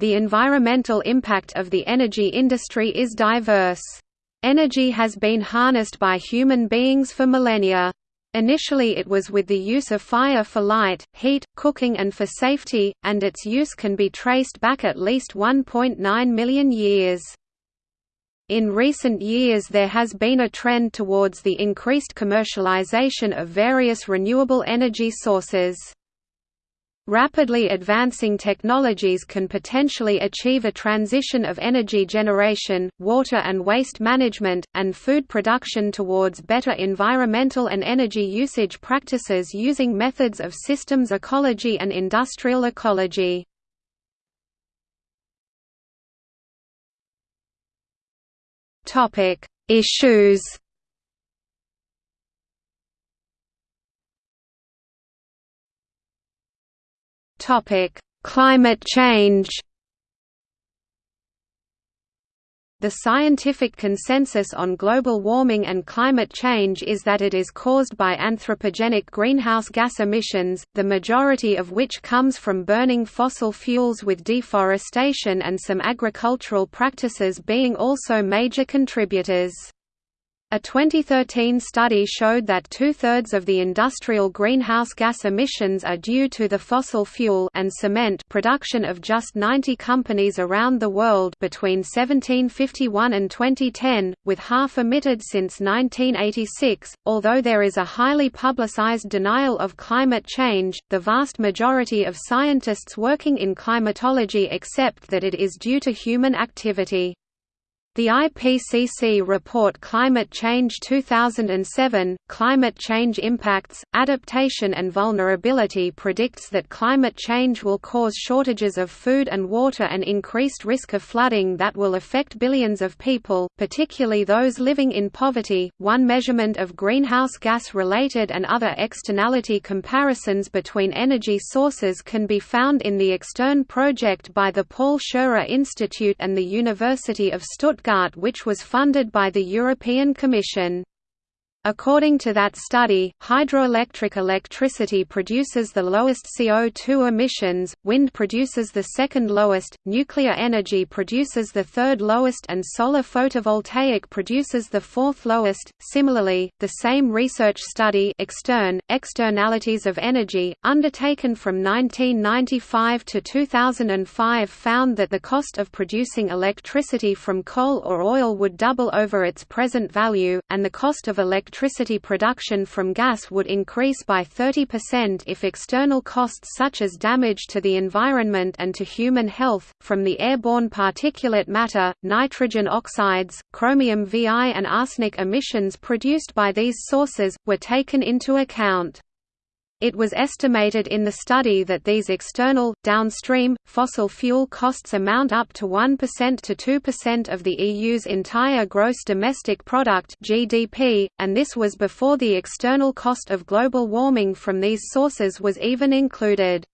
The environmental impact of the energy industry is diverse. Energy has been harnessed by human beings for millennia. Initially it was with the use of fire for light, heat, cooking and for safety, and its use can be traced back at least 1.9 million years. In recent years there has been a trend towards the increased commercialization of various renewable energy sources. Rapidly advancing technologies can potentially achieve a transition of energy generation, water and waste management, and food production towards better environmental and energy usage practices using methods of systems ecology and industrial ecology. Issues Topic: Climate change. The scientific consensus on global warming and climate change is that it is caused by anthropogenic greenhouse gas emissions, the majority of which comes from burning fossil fuels with deforestation and some agricultural practices being also major contributors. A 2013 study showed that two-thirds of the industrial greenhouse gas emissions are due to the fossil fuel and cement production of just 90 companies around the world between 1751 and 2010, with half emitted since 1986. Although there is a highly publicized denial of climate change, the vast majority of scientists working in climatology accept that it is due to human activity. The IPCC report Climate Change 2007, Climate Change Impacts, Adaptation and Vulnerability predicts that climate change will cause shortages of food and water and increased risk of flooding that will affect billions of people, particularly those living in poverty. One measurement of greenhouse gas related and other externality comparisons between energy sources can be found in the Extern project by the Paul Scherrer Institute and the University of Stuttgart Stuttgart which was funded by the European Commission. According to that study, hydroelectric electricity produces the lowest CO2 emissions, wind produces the second lowest, nuclear energy produces the third lowest and solar photovoltaic produces the fourth lowest. Similarly, the same research study Extern, Externalities of Energy, undertaken from 1995 to 2005 found that the cost of producing electricity from coal or oil would double over its present value, and the cost of electricity electricity production from gas would increase by 30% if external costs such as damage to the environment and to human health, from the airborne particulate matter, nitrogen oxides, chromium VI and arsenic emissions produced by these sources, were taken into account. It was estimated in the study that these external, downstream, fossil fuel costs amount up to 1% to 2% of the EU's entire gross domestic product (GDP), and this was before the external cost of global warming from these sources was even included.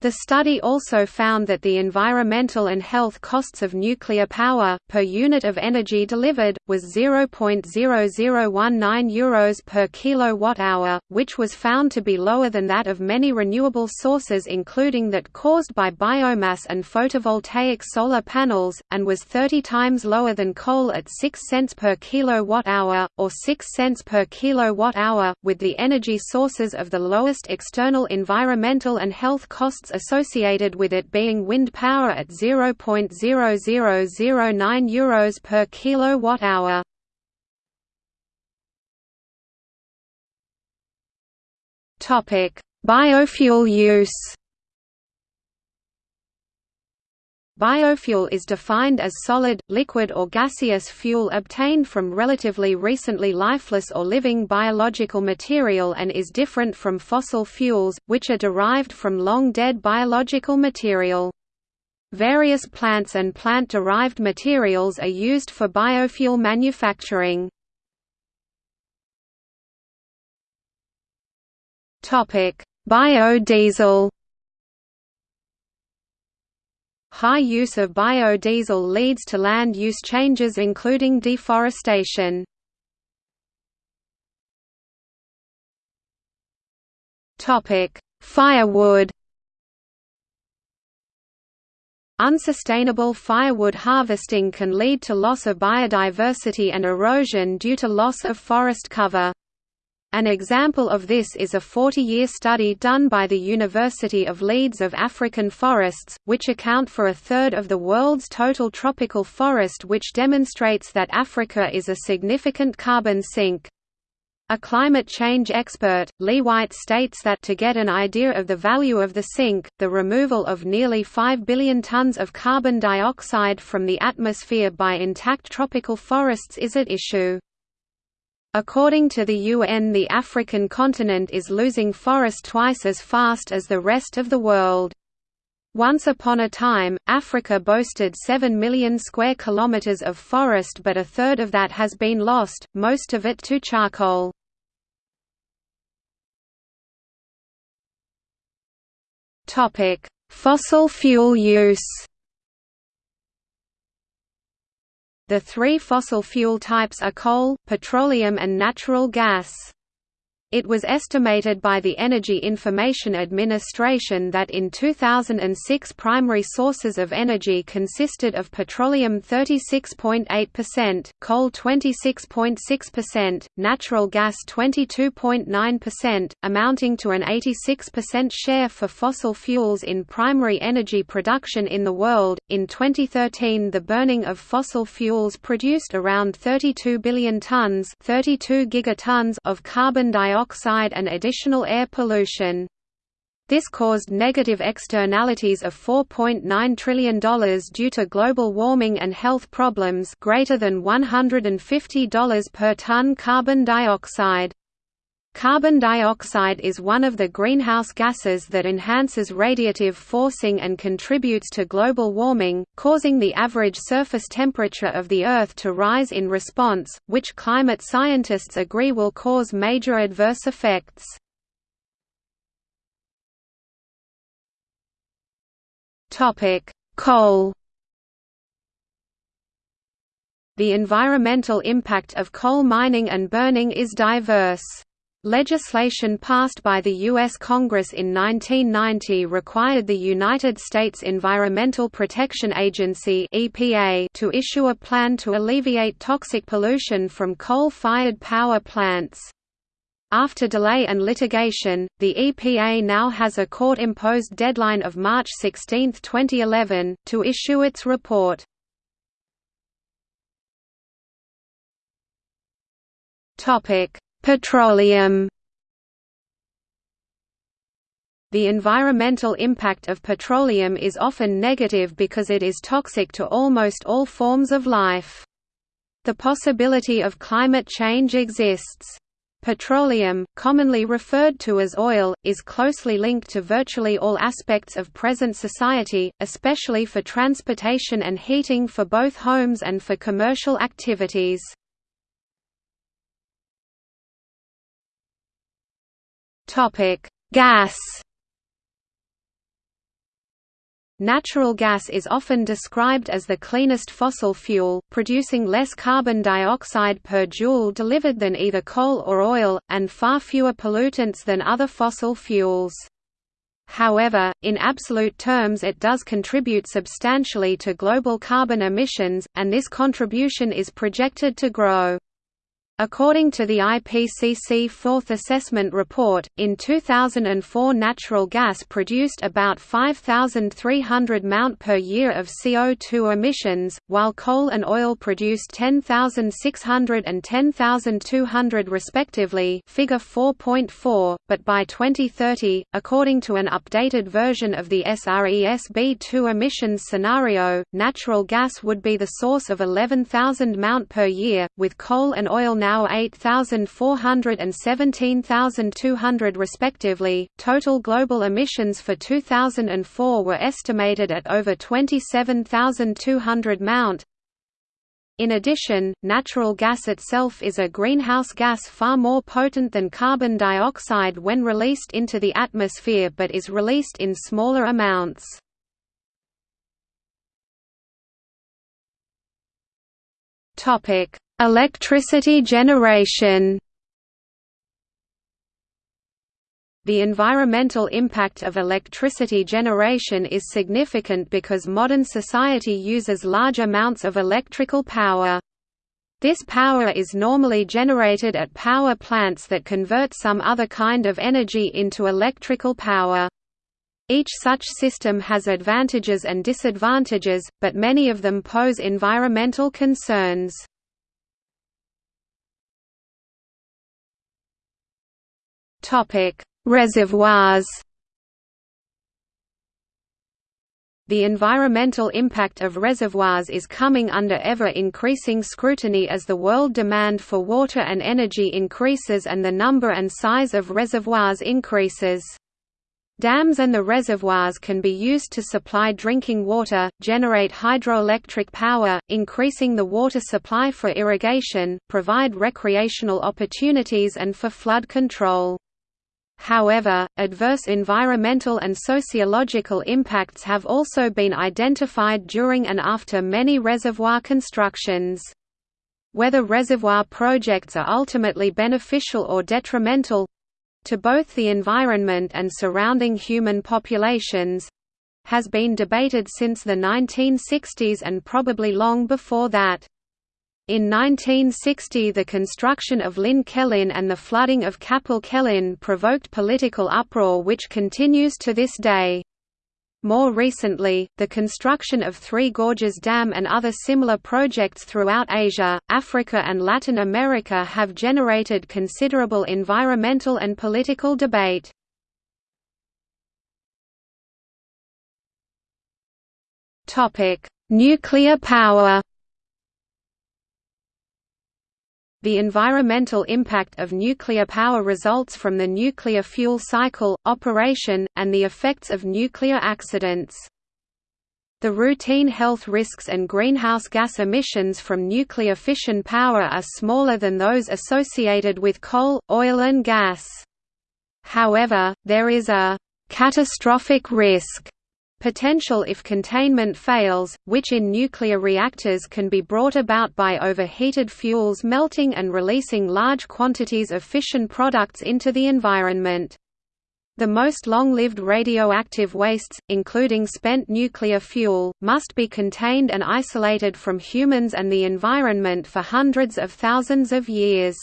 The study also found that the environmental and health costs of nuclear power, per unit of energy delivered, was 0.0019 euros per kilowatt-hour, which was found to be lower than that of many renewable sources including that caused by biomass and photovoltaic solar panels, and was 30 times lower than coal at 6 cents per kilowatt-hour, or 6 cents per kilowatt-hour, with the energy sources of the lowest external environmental and health costs associated with it being wind power at 0.0009 euros per kilowatt-hour. Topic: Biofuel use. Biofuel is defined as solid, liquid or gaseous fuel obtained from relatively recently lifeless or living biological material and is different from fossil fuels, which are derived from long-dead biological material. Various plants and plant-derived materials are used for biofuel manufacturing. Biodiesel High use of biodiesel leads to land use changes including deforestation. Firewood Unsustainable firewood harvesting can lead to loss of biodiversity and erosion due to loss of forest cover. An example of this is a 40-year study done by the University of Leeds of African forests, which account for a third of the world's total tropical forest which demonstrates that Africa is a significant carbon sink. A climate change expert, Lee White states that to get an idea of the value of the sink, the removal of nearly 5 billion tons of carbon dioxide from the atmosphere by intact tropical forests is at issue. According to the UN the African continent is losing forest twice as fast as the rest of the world. Once upon a time, Africa boasted 7 million square kilometers of forest but a third of that has been lost, most of it to charcoal. Fossil fuel use The three fossil fuel types are coal, petroleum and natural gas. It was estimated by the Energy Information Administration that in 2006 primary sources of energy consisted of petroleum 36.8%, coal 26.6%, natural gas 22.9%, amounting to an 86% share for fossil fuels in primary energy production in the world. In 2013, the burning of fossil fuels produced around 32 billion tons, 32 gigatons of carbon dioxide dioxide and additional air pollution. This caused negative externalities of $4.9 trillion due to global warming and health problems greater than $150 per ton carbon dioxide. Carbon dioxide is one of the greenhouse gases that enhances radiative forcing and contributes to global warming, causing the average surface temperature of the Earth to rise in response, which climate scientists agree will cause major adverse effects. Coal The environmental impact of coal mining and burning is diverse. Legislation passed by the U.S. Congress in 1990 required the United States Environmental Protection Agency (EPA) to issue a plan to alleviate toxic pollution from coal-fired power plants. After delay and litigation, the EPA now has a court-imposed deadline of March 16, 2011, to issue its report. Topic: Petroleum The environmental impact of petroleum is often negative because it is toxic to almost all forms of life. The possibility of climate change exists. Petroleum, commonly referred to as oil, is closely linked to virtually all aspects of present society, especially for transportation and heating for both homes and for commercial activities. Topic: Gas. Natural gas is often described as the cleanest fossil fuel, producing less carbon dioxide per joule delivered than either coal or oil, and far fewer pollutants than other fossil fuels. However, in absolute terms it does contribute substantially to global carbon emissions, and this contribution is projected to grow. According to the IPCC Fourth Assessment Report, in 2004 natural gas produced about 5,300 Mt per year of CO2 emissions, while coal and oil produced 10,600 and 10,200 respectively figure 4.4, but by 2030, according to an updated version of the SRESB2 emissions scenario, natural gas would be the source of 11,000 Mt per year, with coal and oil now 8,400 and 17,200 respectively. Total global emissions for 2004 were estimated at over 27,200 Mt. In addition, natural gas itself is a greenhouse gas far more potent than carbon dioxide when released into the atmosphere but is released in smaller amounts. Topic: Electricity generation The environmental impact of electricity generation is significant because modern society uses large amounts of electrical power. This power is normally generated at power plants that convert some other kind of energy into electrical power. Each such system has advantages and disadvantages, but many of them pose environmental concerns. Reservoirs The environmental impact of reservoirs is coming under ever-increasing scrutiny as the world demand for water and energy increases and the number and size of reservoirs increases. Dams and the reservoirs can be used to supply drinking water, generate hydroelectric power, increasing the water supply for irrigation, provide recreational opportunities and for flood control. However, adverse environmental and sociological impacts have also been identified during and after many reservoir constructions. Whether reservoir projects are ultimately beneficial or detrimental, to both the environment and surrounding human populations has been debated since the 1960s and probably long before that. In 1960 the construction of Llyn Celyn and the flooding of Capel Celyn provoked political uproar which continues to this day. More recently, the construction of Three Gorges Dam and other similar projects throughout Asia, Africa and Latin America have generated considerable environmental and political debate. Nuclear power The environmental impact of nuclear power results from the nuclear fuel cycle, operation, and the effects of nuclear accidents. The routine health risks and greenhouse gas emissions from nuclear fission power are smaller than those associated with coal, oil and gas. However, there is a «catastrophic risk» potential if containment fails, which in nuclear reactors can be brought about by overheated fuels melting and releasing large quantities of fission products into the environment. The most long-lived radioactive wastes, including spent nuclear fuel, must be contained and isolated from humans and the environment for hundreds of thousands of years.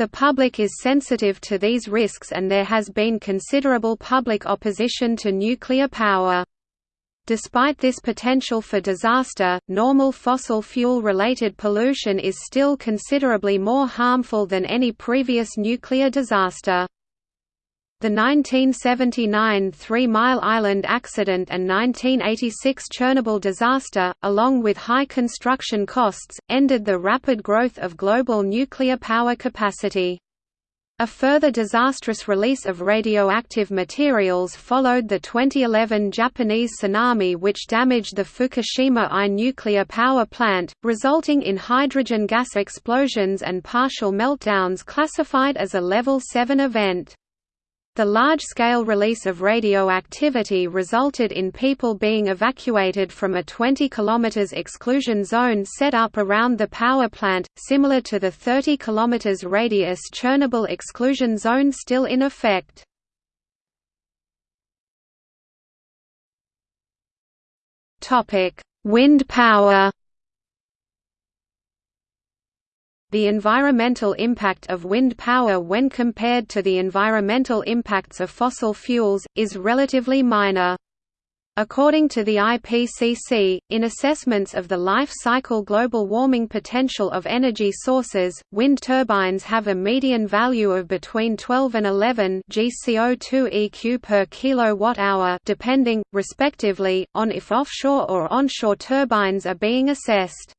The public is sensitive to these risks and there has been considerable public opposition to nuclear power. Despite this potential for disaster, normal fossil fuel-related pollution is still considerably more harmful than any previous nuclear disaster. The 1979 Three Mile Island accident and 1986 Chernobyl disaster, along with high construction costs, ended the rapid growth of global nuclear power capacity. A further disastrous release of radioactive materials followed the 2011 Japanese tsunami which damaged the Fukushima I nuclear power plant, resulting in hydrogen gas explosions and partial meltdowns classified as a Level 7 event. The large-scale release of radioactivity resulted in people being evacuated from a 20 km exclusion zone set up around the power plant, similar to the 30 km radius Chernobyl exclusion zone still in effect. Wind power The environmental impact of wind power when compared to the environmental impacts of fossil fuels, is relatively minor. According to the IPCC, in assessments of the life cycle global warming potential of energy sources, wind turbines have a median value of between 12 and 11 GCO2 EQ per kilowatt-hour depending, respectively, on if offshore or onshore turbines are being assessed.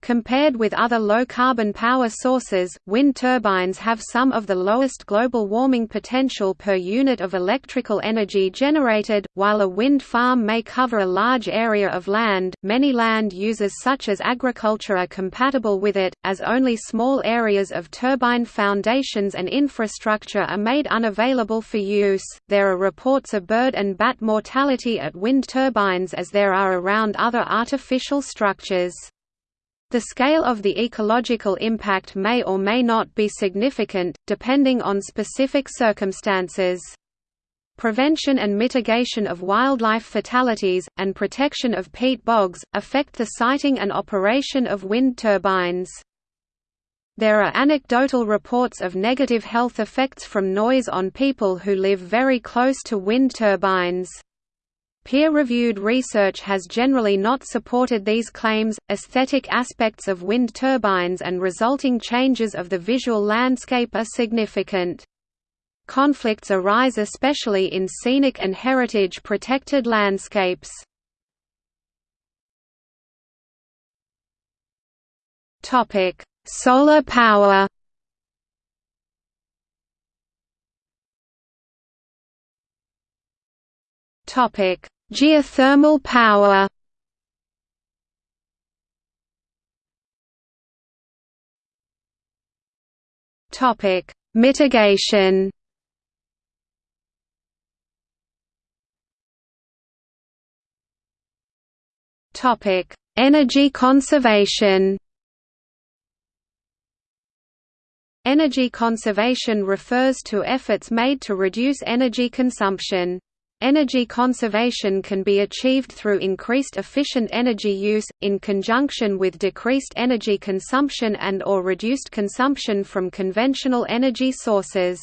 Compared with other low-carbon power sources, wind turbines have some of the lowest global warming potential per unit of electrical energy generated. While a wind farm may cover a large area of land, many land uses such as agriculture are compatible with it, as only small areas of turbine foundations and infrastructure are made unavailable for use. There are reports of bird and bat mortality at wind turbines as there are around other artificial structures. The scale of the ecological impact may or may not be significant, depending on specific circumstances. Prevention and mitigation of wildlife fatalities, and protection of peat bogs, affect the siting and operation of wind turbines. There are anecdotal reports of negative health effects from noise on people who live very close to wind turbines. Peer-reviewed research has generally not supported these claims. Aesthetic aspects of wind turbines and resulting changes of the visual landscape are significant. Conflicts arise especially in scenic and heritage-protected landscapes. Topic: Solar power Geothermal power Topic: Mitigation Topic: Energy conservation. Energy conservation refers to efforts made to reduce energy consumption. Energy conservation can be achieved through increased efficient energy use, in conjunction with decreased energy consumption and or reduced consumption from conventional energy sources.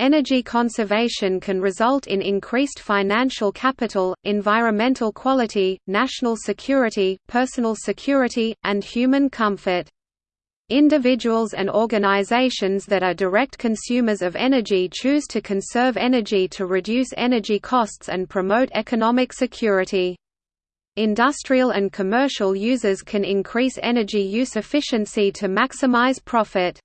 Energy conservation can result in increased financial capital, environmental quality, national security, personal security, and human comfort. Individuals and organizations that are direct consumers of energy choose to conserve energy to reduce energy costs and promote economic security. Industrial and commercial users can increase energy use efficiency to maximize profit.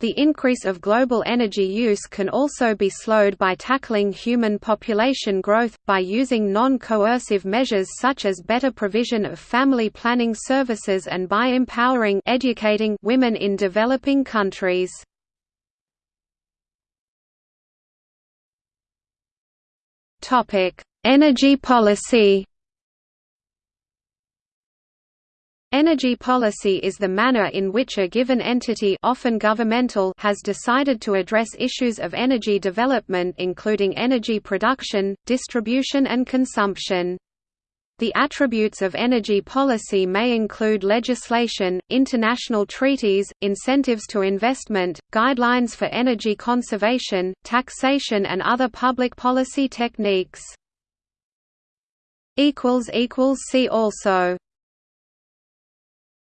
The increase of global energy use can also be slowed by tackling human population growth, by using non-coercive measures such as better provision of family planning services and by empowering educating women in developing countries. Energy policy Energy policy is the manner in which a given entity often governmental has decided to address issues of energy development including energy production, distribution and consumption. The attributes of energy policy may include legislation, international treaties, incentives to investment, guidelines for energy conservation, taxation and other public policy techniques. See also